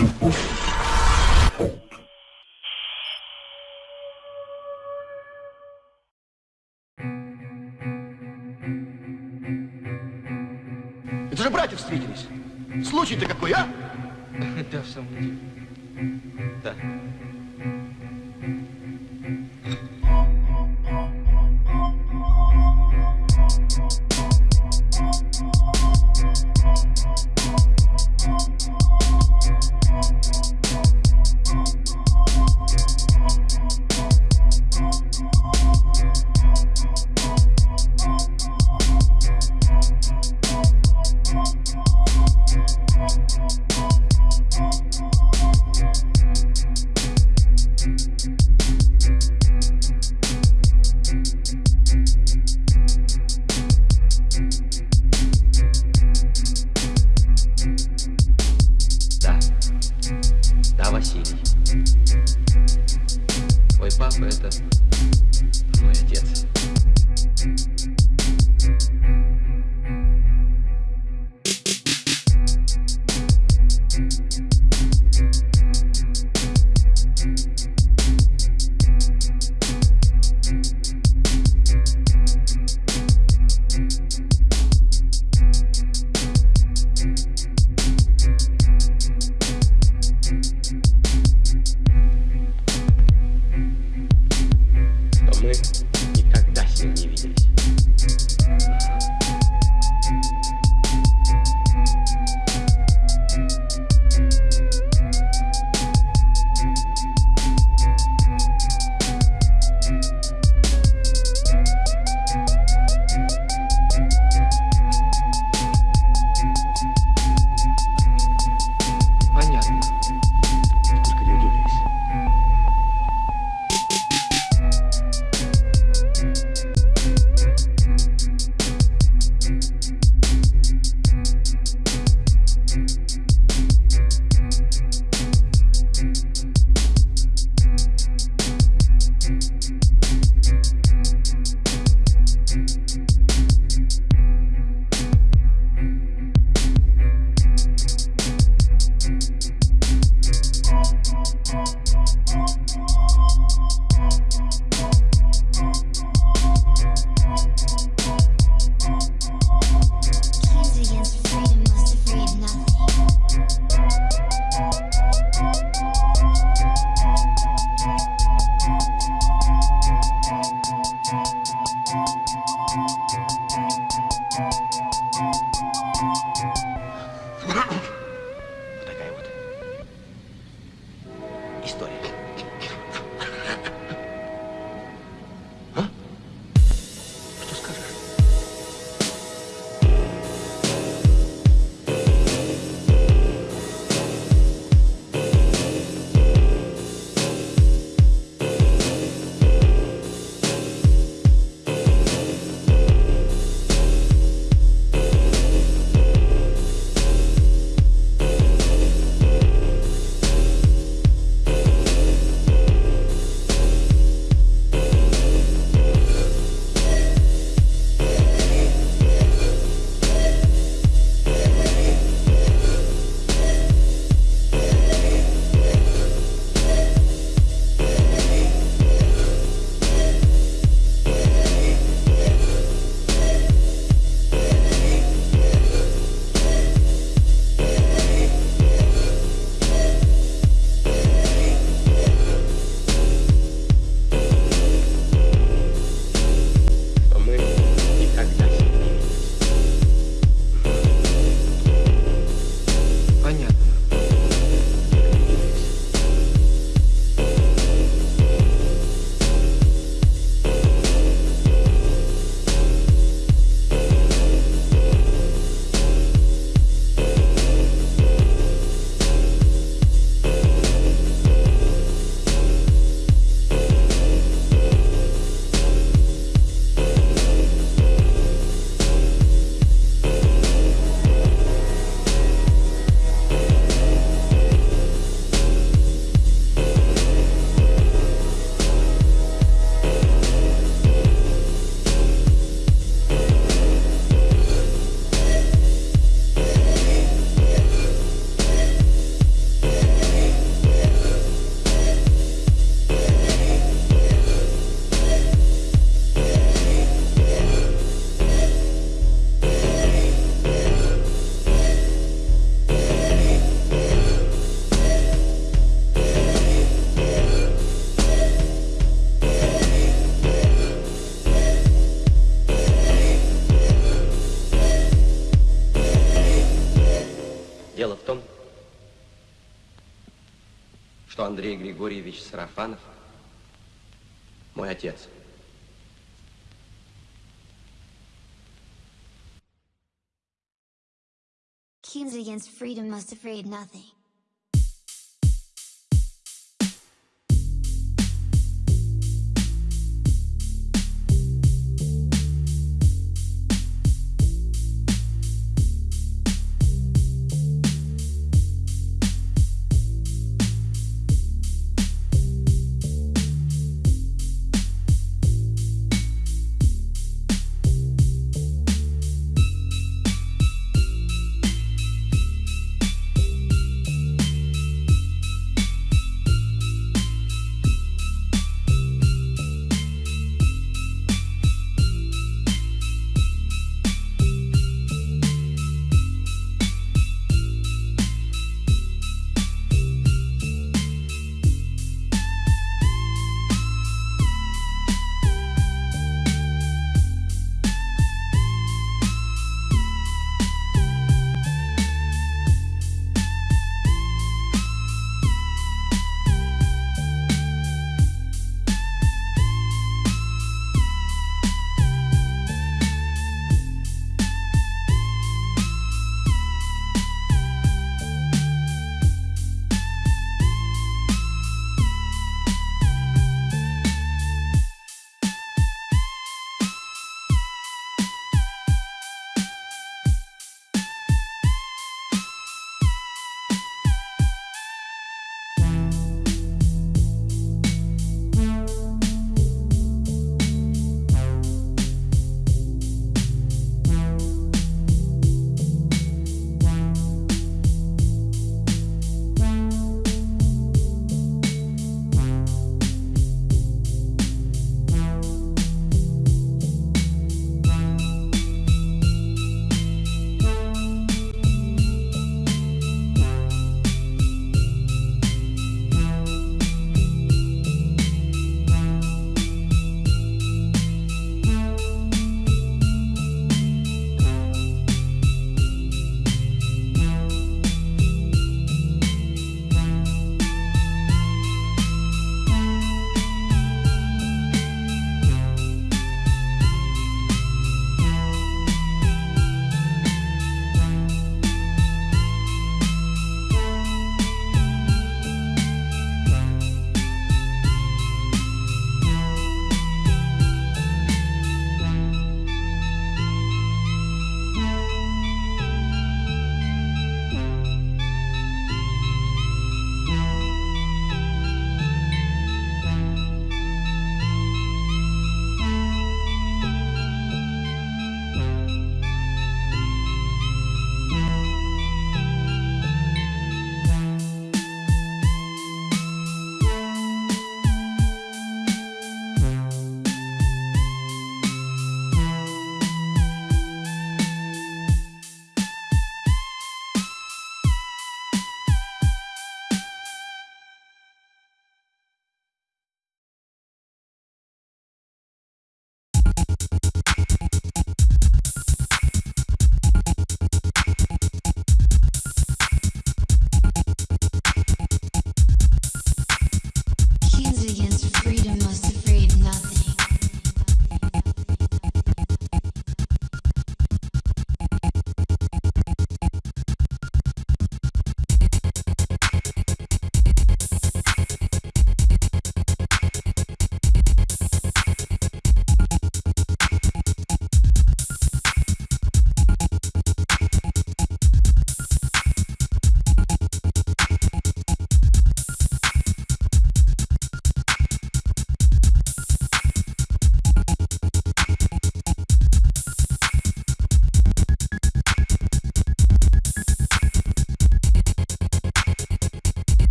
Это же братья встретились. Случай-то какой, а? Да, в самом деле. Да. Григорьевич Сарафанов мой отец. Kings against freedom must afraid nothing.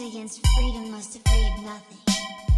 Against freedom must have freed nothing.